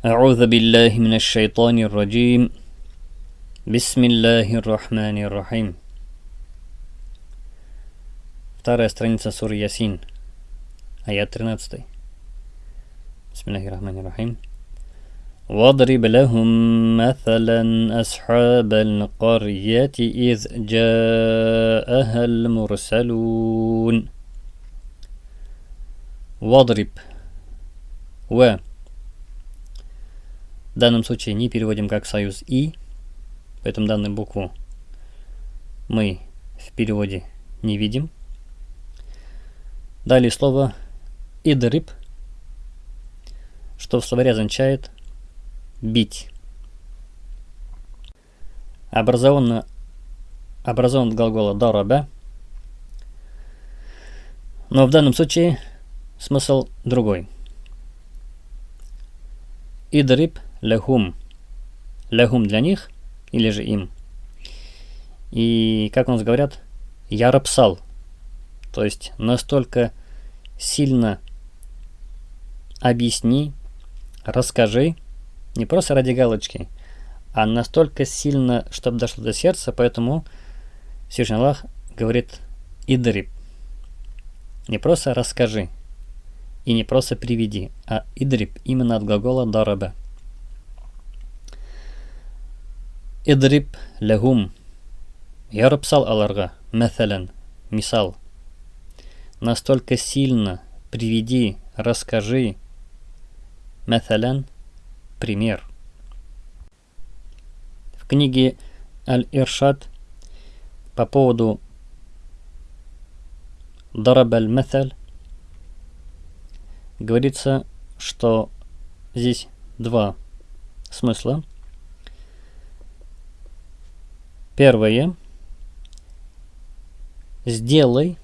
أعوذ بالله من الشيطان الرجيم. بسم الله الرحمن الرحيم. Вторая страница Сур Ясин, аят 13. بسم الله الرحمن الرحيم واضرب لهم مثلا أصحاب القرية إذ جاءها المرسلون واضرب و В данном случае не переводим как союз «и», поэтому данную букву мы в переводе не видим. Далее слово «идриб», что в словаре означает «бить». Образован, от глагола «дараба», но в данном случае смысл другой. Идриб – лахум. Лахум для них или же им. И, как у нас говорят, я рапсал. То есть настолько сильно объясни, расскажи, не просто ради галочки, а настолько сильно, чтобы дошло до сердца, поэтому Всевышний Аллах говорит «идриб». Не просто расскажи и не просто приведи, а «идриб» именно от глагола «дараба». Идриб лахум. Ярапсал аларга. Мәсәлән. Мисал. Настолько сильно приведи, расскажи. Мәсәлән. Пример. В книге Аль-Иршад по поводу Дараб аль-Мәсәль говорится, что здесь два смысла. Первое. Сделай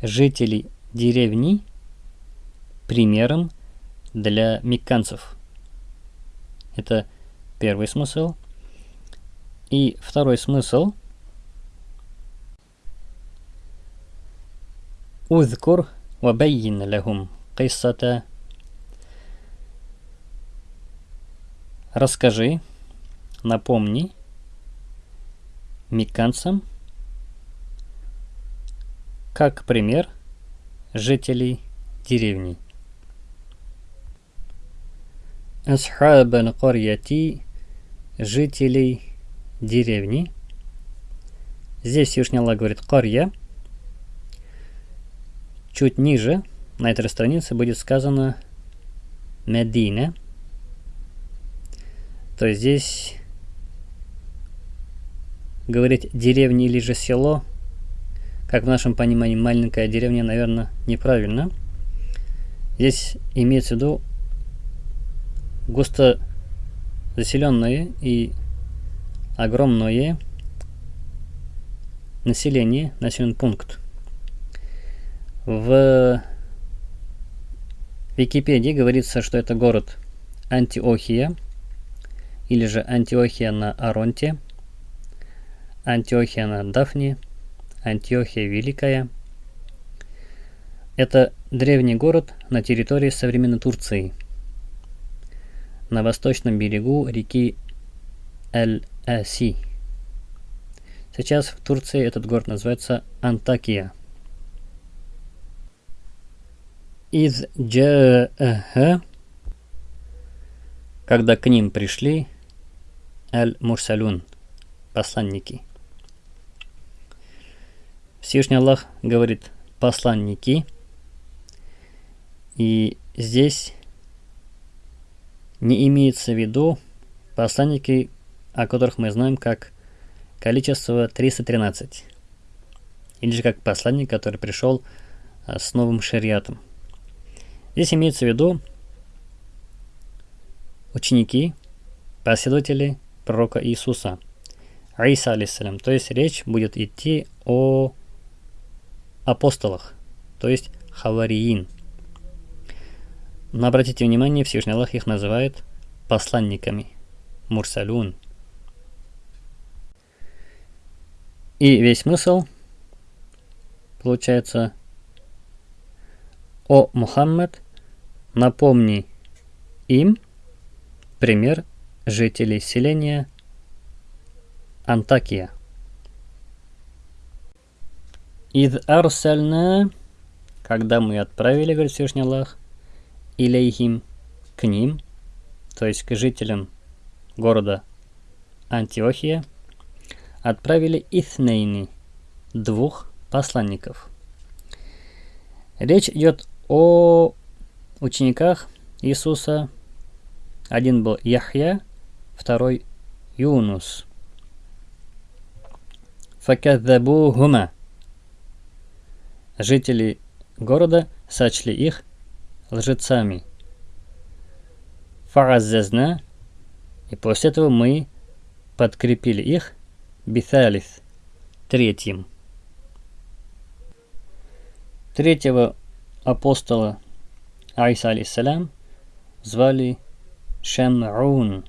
жителей деревни примером для мекканцев. Это первый смысл. И второй смысл. Узкур вабайин лягум киссата. Расскажи, напомни мекканцам, как пример жителей деревни. Асхаб аль-Карьяти – жителей деревни. Здесь Всевышний Аллах говорит «Карья». Чуть ниже на этой странице будет сказано «Медина». То есть здесь говорить деревня или же село, как в нашем понимании маленькая деревня, наверное, неправильно. Здесь имеется в виду густо заселенное и огромное население, населенный пункт. В Википедии говорится, что это город Антиохия, или же Антиохия на Аронте – Антиохия на Дафне, Антиохия Великая. Это древний город на территории современной Турции, на восточном берегу реки Эль-Аси. Сейчас в Турции этот город называется Антакия. Из джа'аха, когда к ним пришли Аль-Мурсалюн, посланники – Всевышний Аллах говорит посланники. И здесь не имеется в виду посланники, о которых мы знаем как количество 313. Или же как посланник, который пришел а, с новым шариатом. Здесь имеется в виду ученики, последователи пророка Иисуса, Аиса, алейсалям. То есть речь будет идти о апостолах, то есть хавариин. Но обратите внимание, Всевышний Аллах их называет посланниками, мурсалюн. И весь смысл получается «О Мухаммад, напомни им, Пример жителей селения Антакия. Ид арсальна, когда мы отправили, говорит Всевышний Аллах, илейхим, к ним, то есть к жителям города Антиохия, отправили Итhnейни, двух посланников. Речь идет о учениках Иисуса. Один был Яхья, второй Юнус. Факадзабухума. Жители города сочли их лжецами. Фараззазна. И после этого мы подкрепили их биталис третьим. Третьего апостола Айса алейсалям звали Шам'ун.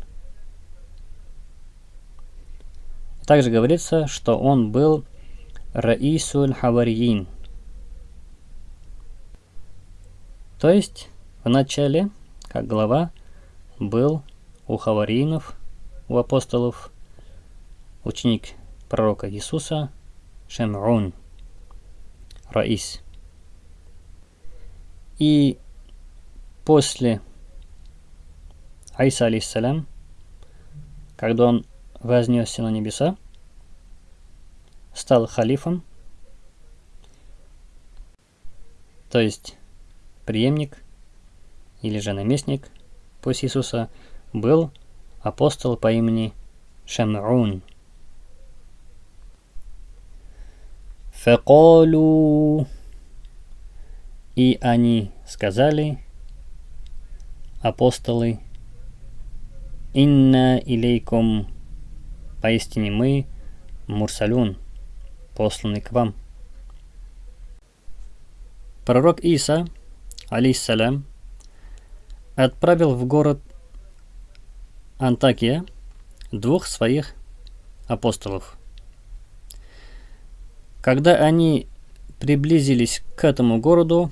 Также говорится, что он был Раисуль Хавариин. То есть, в начале, как глава, был у хавариинов, у апостолов, ученик пророка Иисуса Шам'ун, Раис. И после Айса алейсалям, когда он вознесся на небеса, стал халифом, то есть преемник или же наместник после Иисуса, был апостол по имени Шам'ун. Факалу и они сказали, апостолы, «Инна илейкум, поистине мы, Мурсалюн, посланы к вам». Пророк Иса, алейсалям, отправил в город Антакия двух своих апостолов. Когда они приблизились к этому городу,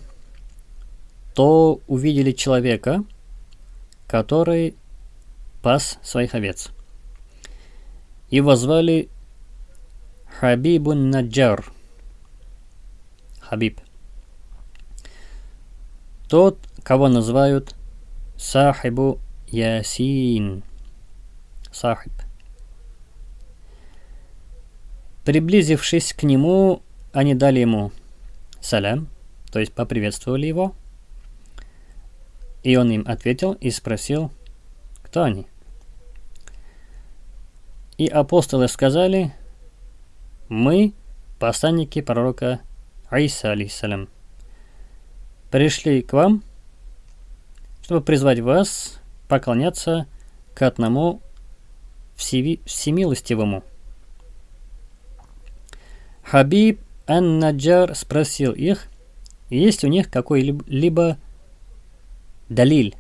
то увидели человека, который пас своих овец. Его звали Хабибун Наджар. Хабиб. Тот, кого называют Сахибу Ясин. Сахиб. Приблизившись к нему, они дали ему салям, то есть поприветствовали его – и он им ответил и спросил, кто они. И апостолы сказали, мы посланники пророка Аиса, алейсалям, пришли к вам, чтобы призвать вас поклоняться к одному всемилостивому. Хабиб Ан-Наджар спросил их, есть у них какой-либо Далиль.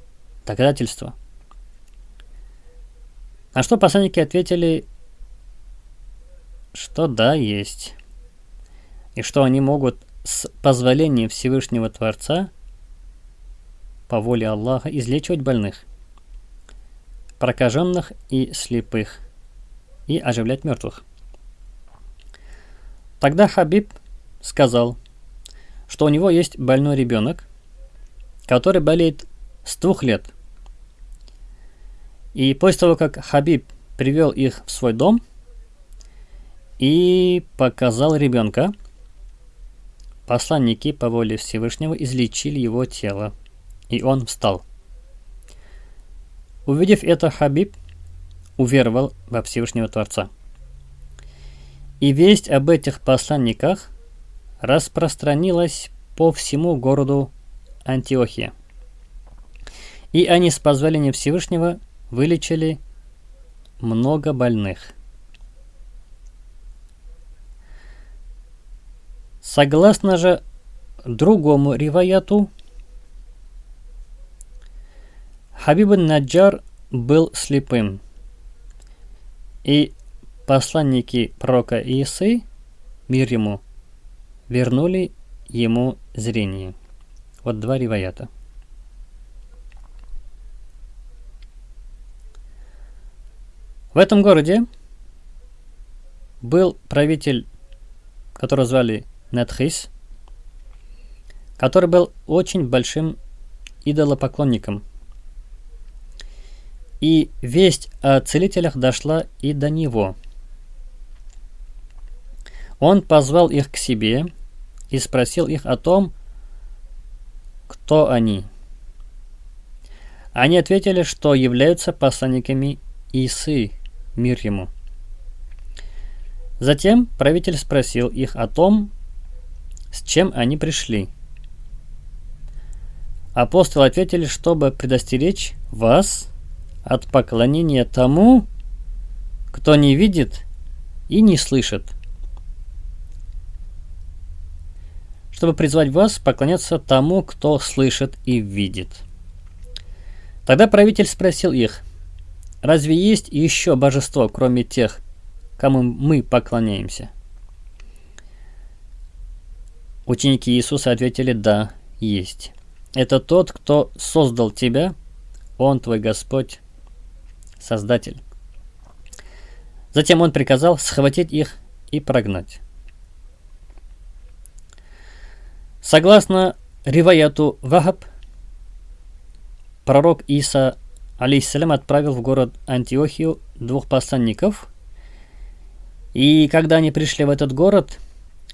Доказательство. На что посланники ответили, что да, есть. И что они могут с позволения Всевышнего Творца по воле Аллаха излечивать больных, прокаженных и слепых, и оживлять мертвых. Тогда Хабиб сказал, что у него есть больной ребенок, который болеет с двух лет. И после того, как Хабиб привел их в свой дом и показал ребенка, посланники по воле Всевышнего излечили его тело, и он встал. Увидев это, Хабиб уверовал во Всевышнего Творца. И весть об этих посланниках распространилась по всему городу Антиохия. И они с позволения Всевышнего вылечили много больных. Согласно же другому риваяту, Хабиб Наджар был слепым, и посланники пророка Исы, мир ему, вернули ему зрение. Вот два риваята. В этом городе был правитель, которого звали Нетхис, который был очень большим идолопоклонником. И весть о целителях дошла и до него. Он позвал их к себе и спросил их о том, кто они. Они ответили, что являются посланниками Исы, мир ему. Затем правитель спросил их о том, с чем они пришли. Апостолы ответили, чтобы предостеречь вас от поклонения тому, кто не видит и не слышит. Чтобы призвать вас поклоняться тому, кто слышит и видит. Тогда правитель спросил их, разве есть еще божество, кроме тех, кому мы поклоняемся? Ученики Иисуса ответили, да, есть. Это тот, кто создал тебя, он твой Господь, Создатель. Затем он приказал схватить их и прогнать. Согласно Риваяту Вахаб, пророк Иса алейхиссалям отправил в город Антиохию двух посланников, и когда они пришли в этот город,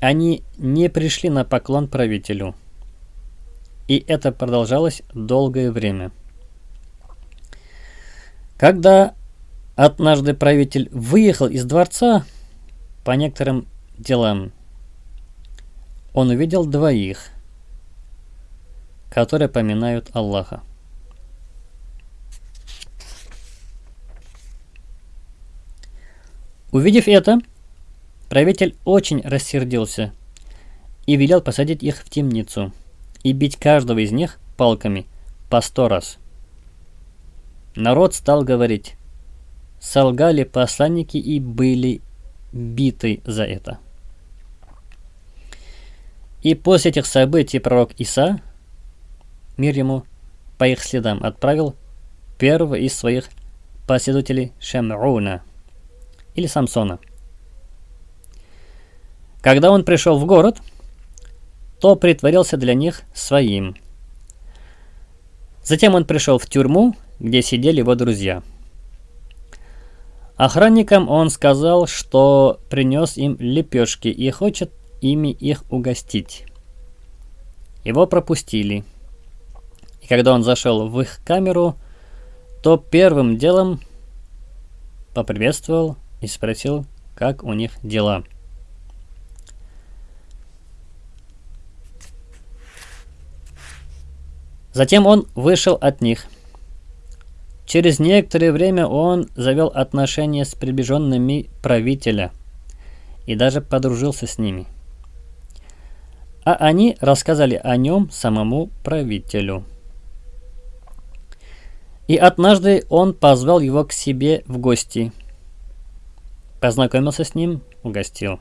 они не пришли на поклон правителю – и это продолжалось долгое время. Когда однажды правитель выехал из дворца по некоторым делам, он увидел двоих, которые поминают Аллаха. Увидев это, правитель очень рассердился и велел посадить их в темницу – и бить каждого из них палками по сто раз. Народ стал говорить, солгали посланники и были биты за это. И после этих событий пророк Иса, мир ему, по их следам отправил первого из своих последователей Шам'уна или Самсона. Когда он пришел в город – то притворился для них своим. Затем он пришел в тюрьму, где сидели его друзья. Охранникам он сказал, что принес им лепешки и хочет ими их угостить. Его пропустили. И когда он зашел в их камеру, то первым делом поприветствовал и спросил, как у них дела. Затем он вышел от них. Через некоторое время он завел отношения с приближенными правителя и даже подружился с ними. А они рассказали о нем самому правителю. И однажды он позвал его к себе в гости. Познакомился с ним, угостил.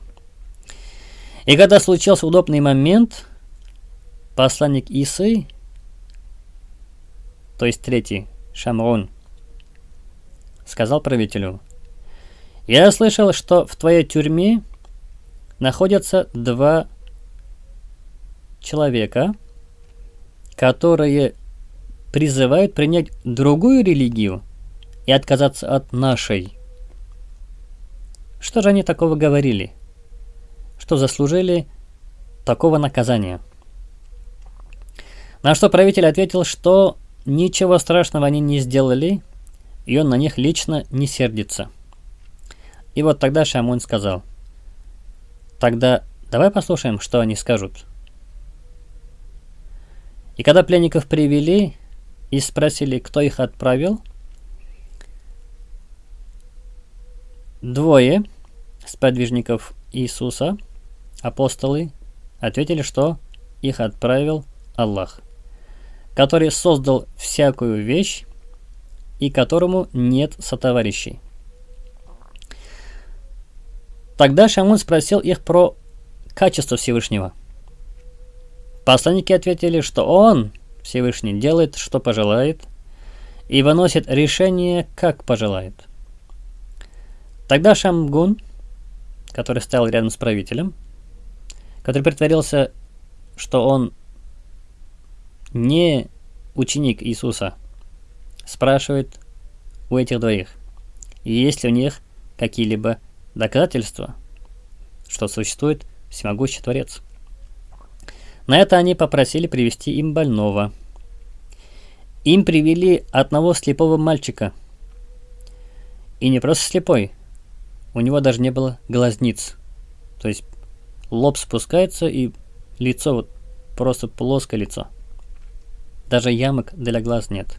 И когда случился удобный момент, посланник Исы то есть третий, Шамрун, сказал правителю, «Я слышал, что в твоей тюрьме находятся два человека, которые призывают принять другую религию и отказаться от нашей. Что же они такого говорили? Что заслужили такого наказания? На что правитель ответил, что Ничего страшного они не сделали, и он на них лично не сердится. И вот тогда Шамун сказал, «Тогда давай послушаем, что они скажут». И когда пленников привели и спросили, кто их отправил, двое сподвижников Иисуса, апостолы, ответили, что их отправил Аллах – который создал всякую вещь и которому нет сотоварищей. Тогда Шамун спросил их про качество Всевышнего. Посланники ответили, что он, Всевышний, делает, что пожелает, и выносит решение, как пожелает. Тогда Шамгун, который стоял рядом с правителем, который притворился, что он не ученик Иисуса, спрашивает у этих двоих, есть ли у них какие-либо доказательства, что существует всемогущий Творец. На это они попросили привести им больного. Им привели одного слепого мальчика. И не просто слепой, у него даже не было глазниц. То есть лоб спускается и лицо вот просто плоское лицо. Даже ямок для глаз нет.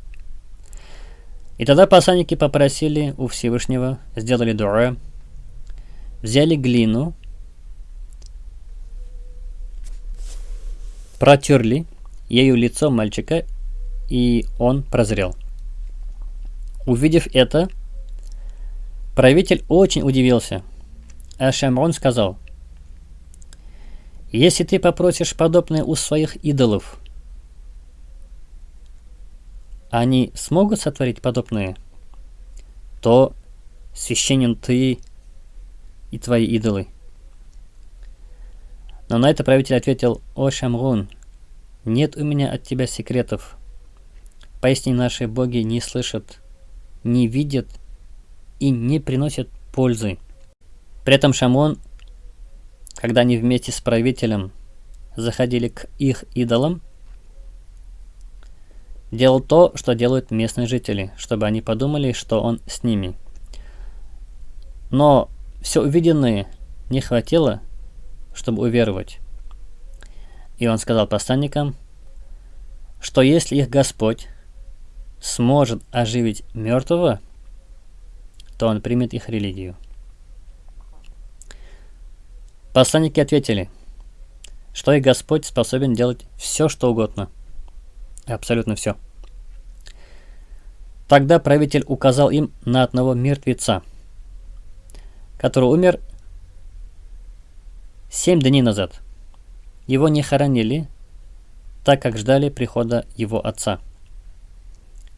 И тогда посланники попросили у Всевышнего, сделали дуа, взяли глину, протерли ею лицо мальчика, и он прозрел. Увидев это, правитель очень удивился, а Шамрон сказал, «Если ты попросишь подобное у своих идолов, они смогут сотворить подобное, то священен ты и твои идолы. Но на это правитель ответил, «О, Шамрун, нет у меня от тебя секретов. Поясни, наши боги не слышат, не видят и не приносят пользы». При этом Шамон, когда они вместе с правителем заходили к их идолам, делал то, что делают местные жители, чтобы они подумали, что он с ними. Но все увиденное не хватило, чтобы уверовать. И он сказал посланникам, что если их Господь сможет оживить мертвого, то он примет их религию. Посланники ответили, что их Господь способен делать все, что угодно. Абсолютно все. Тогда правитель указал им на одного мертвеца, который умер семь дней назад. Его не хоронили, так как ждали прихода его отца,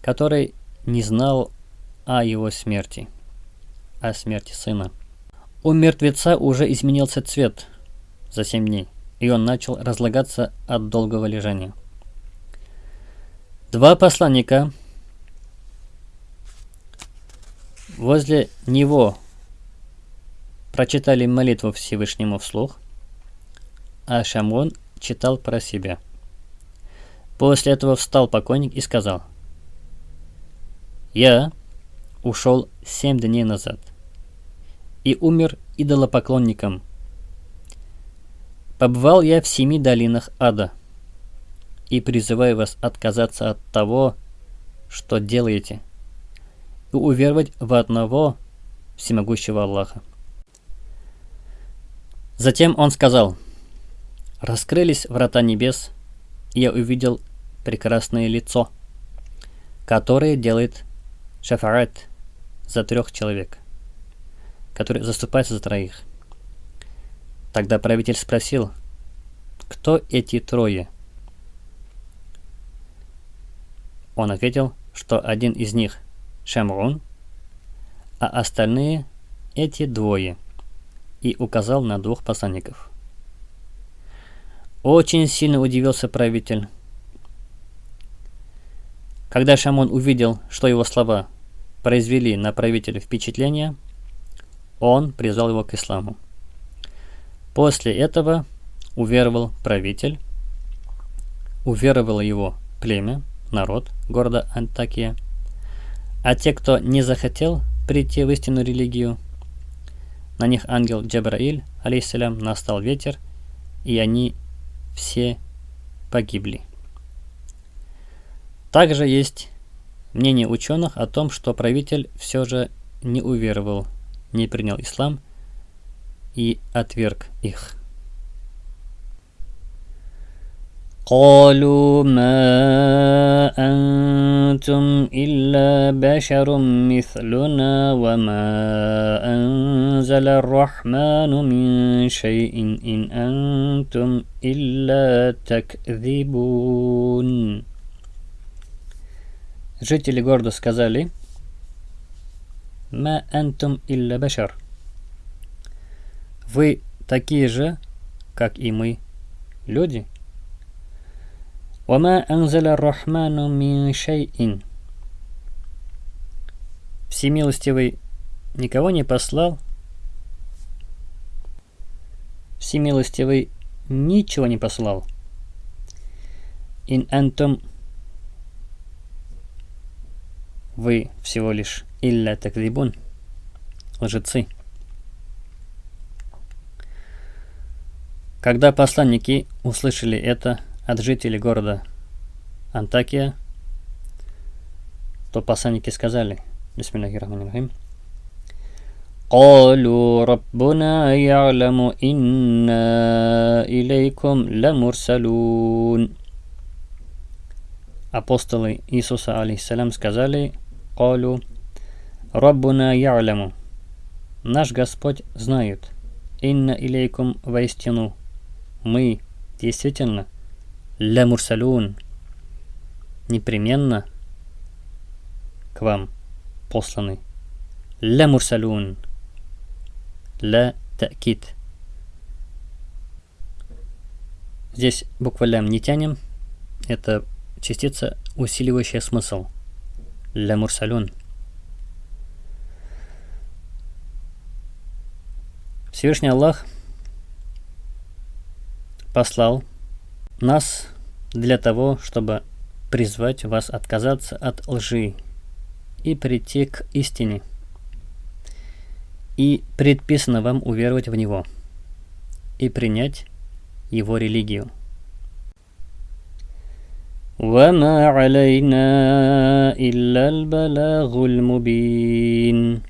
который не знал о его смерти, о смерти сына. У мертвеца уже изменился цвет за семь дней, и он начал разлагаться от долгого лежания. Два посланника возле него прочитали молитву Всевышнему вслух, а Шамон читал про себя. После этого встал покойник и сказал, «Я ушел семь дней назад и умер идолопоклонником. Побывал я в семи долинах ада и призываю вас отказаться от того, что делаете, и уверовать в одного всемогущего Аллаха. Затем он сказал, «Раскрылись врата небес, и я увидел прекрасное лицо, которое делает шафарат за трех человек, который заступается за троих. Тогда правитель спросил, кто эти трое? Он ответил, что один из них Шамрун, а остальные эти двое, и указал на двух посланников. Очень сильно удивился правитель. Когда Шамон увидел, что его слова произвели на правителя впечатление, он призвал его к исламу. После этого уверовал правитель, уверовало его племя, народ города Антакия – а те, кто не захотел прийти в истинную религию, на них ангел Джабраиль, алейсалям, настал ветер, и они все погибли. Также есть мнение ученых о том, что правитель все же не уверовал, не принял ислам и отверг их. قالوا ما أنتم إلا بشر مثلنا وما أنزل الرحمن من شيء إن أنتم إلا تكذبون Жители города сказали, ма антум илля башар. Вы такие же, как и мы, люди. «Вама анзаля рахману мин шайин». Всемилостивый никого не послал. Всемилостивый ничего не послал. Ин антом вы всего лишь илля такрибун, лжецы. Когда посланники услышали это, от жителей города Антакия, то посланники сказали, Бисмиллахиррахманиррахим, قالوا ربنا يعلم إنا إليكم لمرسلون Апостолы Иисуса, алейхиссалям, сказали, قالوا ربنا يعلم Наш Господь знает, инна илейкум воистину, мы действительно ля мурсалун, непременно к вам посланы. Ля мурсалун, ля такит. Здесь буква лям не тянем, это частица, усиливающая смысл. Ля мурсалун. Всевышний Аллах послал нас для того, чтобы призвать вас отказаться от лжи и прийти к истине. И предписано вам уверовать в Него и принять Его религию. وما علينا إلا البلاغ المبين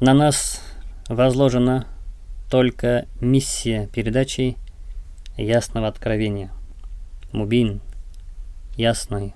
На нас возложена только миссия передачи ясного откровения. Мубин, ясный,